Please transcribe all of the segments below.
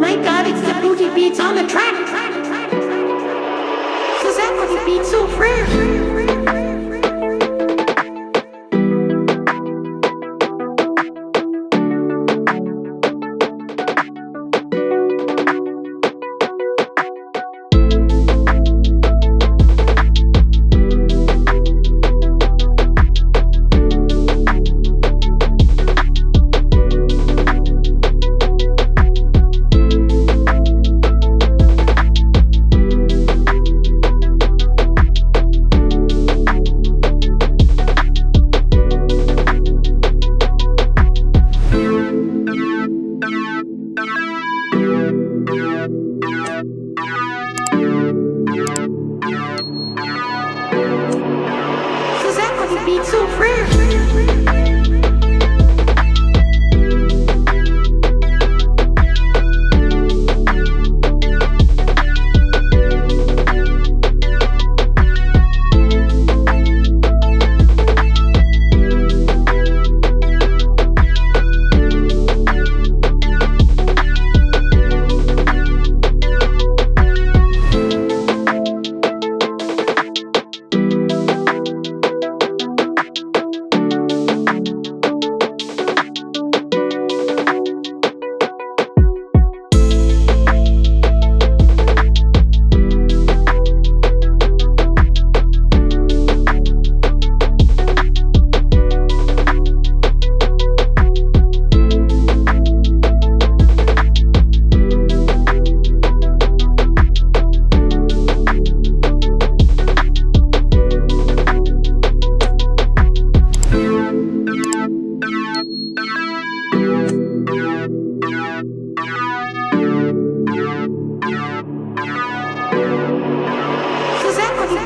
my god, it's the booty beats on the track. Cause that booty beats so fresh. Be so fresh.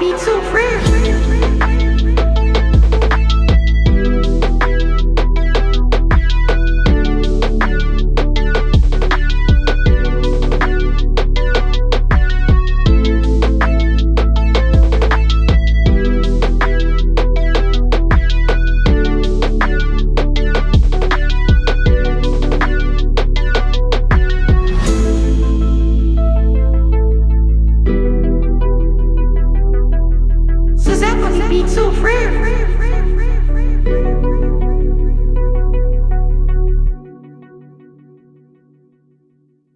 Be so fresh. so rare.